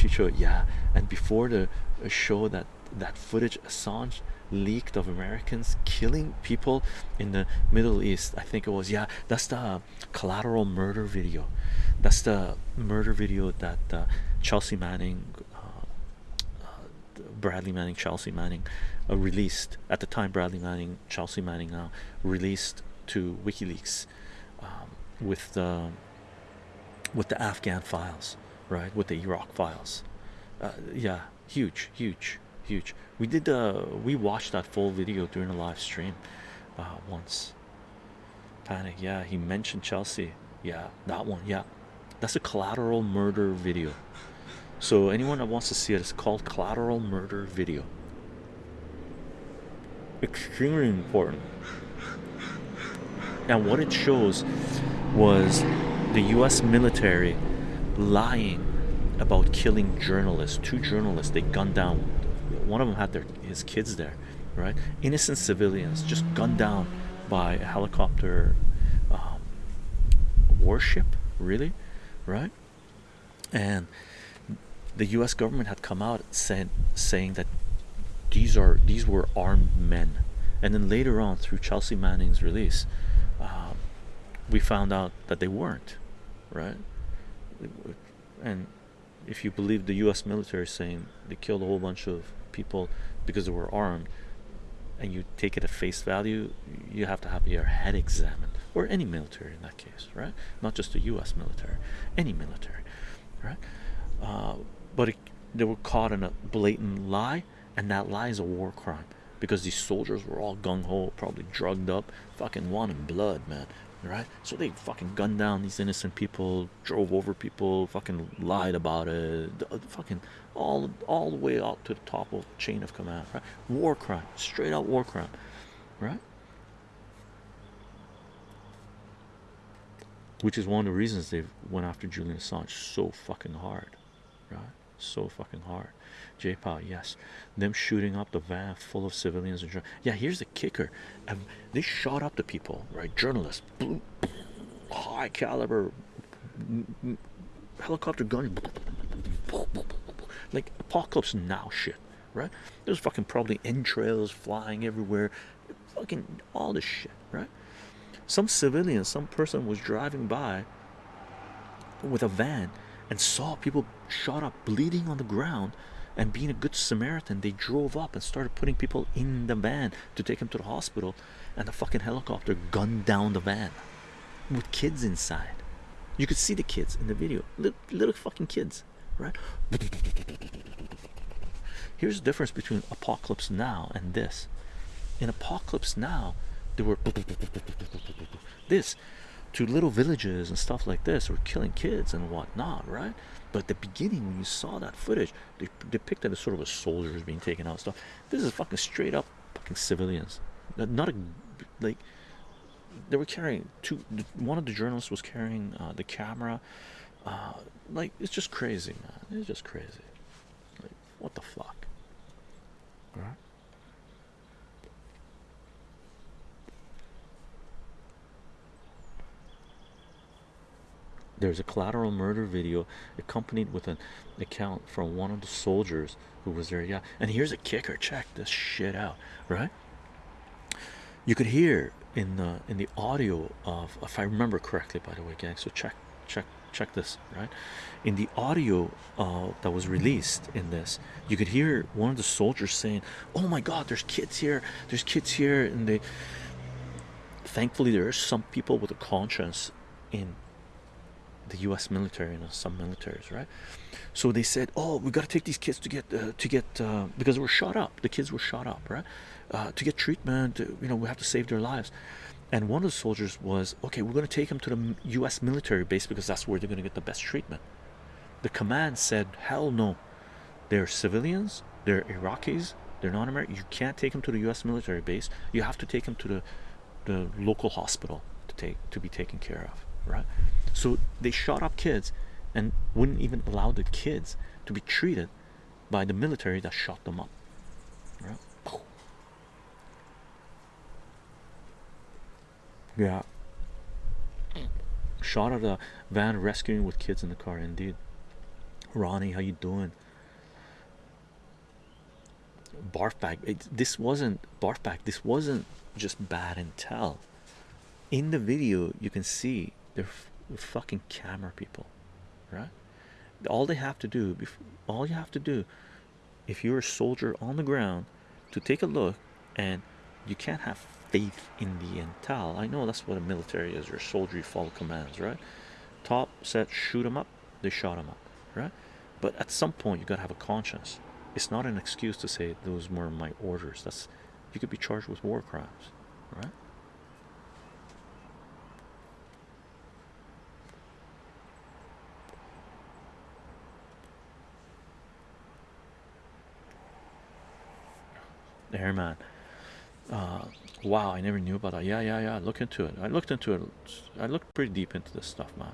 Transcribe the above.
Chicho, yeah. And before the uh, show that that footage, Assange leaked of Americans killing people in the Middle East. I think it was yeah. That's the collateral murder video. That's the murder video that uh, Chelsea Manning, uh, uh, Bradley Manning, Chelsea Manning uh, released at the time. Bradley Manning, Chelsea Manning now released to WikiLeaks um, with the with the Afghan files, right? With the Iraq files. Uh, yeah, huge, huge, huge. We did uh we watched that full video during a live stream uh once. Panic, yeah, he mentioned Chelsea. Yeah, that one, yeah. That's a collateral murder video. So anyone that wants to see it, it's called collateral murder video. Extremely important. And what it shows was the US military lying about killing journalists. Two journalists they gunned down. One of them had their his kids there, right? Innocent civilians just gunned down by a helicopter um, warship, really, right? And the U.S. government had come out saying saying that these are these were armed men, and then later on through Chelsea Manning's release, um, we found out that they weren't, right? And if you believe the U.S. military saying they killed a whole bunch of people because they were armed, and you take it at face value, you have to have your head examined, or any military in that case, right? Not just the U.S. military, any military, right? Uh, but it, they were caught in a blatant lie, and that lie is a war crime because these soldiers were all gung ho, probably drugged up, fucking wanting blood, man, right? So they fucking gunned down these innocent people, drove over people, fucking lied about it, fucking all all the way up to the top of chain of command, right? War crime, straight out war crime, right? Which is one of the reasons they went after Julian Assange so fucking hard, right? So fucking hard. J-Pow, yes. Them shooting up the van full of civilians and yeah. Here's the kicker: um, they shot up the people, right? Journalists, high caliber helicopter gun, like apocalypse now shit, right? There's fucking probably entrails flying everywhere, fucking all this shit, right? Some civilian, some person was driving by with a van and saw people shot up bleeding on the ground and being a good Samaritan they drove up and started putting people in the van to take them to the hospital and the fucking helicopter gunned down the van with kids inside. You could see the kids in the video. Little, little fucking kids right? Here's the difference between apocalypse now and this. In apocalypse now there were this to little villages and stuff like this or killing kids and whatnot right? But at the beginning when you saw that footage they depicted as sort of a soldiers being taken out and stuff. This is fucking straight up fucking civilians. Not a like they were carrying two one of the journalists was carrying uh, the camera. Uh, like it's just crazy man. It's just crazy. Like what the fuck? Right there's a collateral murder video accompanied with an account from one of the soldiers who was there yeah. And here's a kicker. Check this shit out right? You could hear in the in the audio of if i remember correctly by the way gang so check check check this right? In the audio uh, that was released in this you could hear one of the soldiers saying oh my god there's kids here. There's kids here and they thankfully there are some people with a conscience in the U.S. military and some militaries, right? So they said, "Oh, we got to take these kids to get uh, to get uh, because they were shot up. The kids were shot up, right? Uh, to get treatment, you know, we have to save their lives." And one of the soldiers was, "Okay, we're going to take them to the U.S. military base because that's where they're going to get the best treatment." The command said, "Hell no, they're civilians. They're Iraqis. They're non-American. You can't take them to the U.S. military base. You have to take them to the the local hospital to take to be taken care of." Right so they shot up kids and wouldn't even allow the kids to be treated by the military that shot them up right yeah shot at a van rescuing with kids in the car indeed Ronnie, how you doing? Barfback. It, this wasn't barf bag This wasn't just bad intel. In the video, you can see they're, fucking camera people, right? All they have to do, all you have to do, if you're a soldier on the ground, to take a look, and you can't have faith in the intel. I know that's what a military is. Your soldier, you follow commands, right? Top said shoot them up, they shot them up, right? But at some point, you gotta have a conscience. It's not an excuse to say those were my orders. That's you could be charged with war crimes, right? Airman. Uh, wow, I never knew about that. Yeah, yeah, yeah. Look into it. I looked into it. I looked pretty deep into this stuff, man.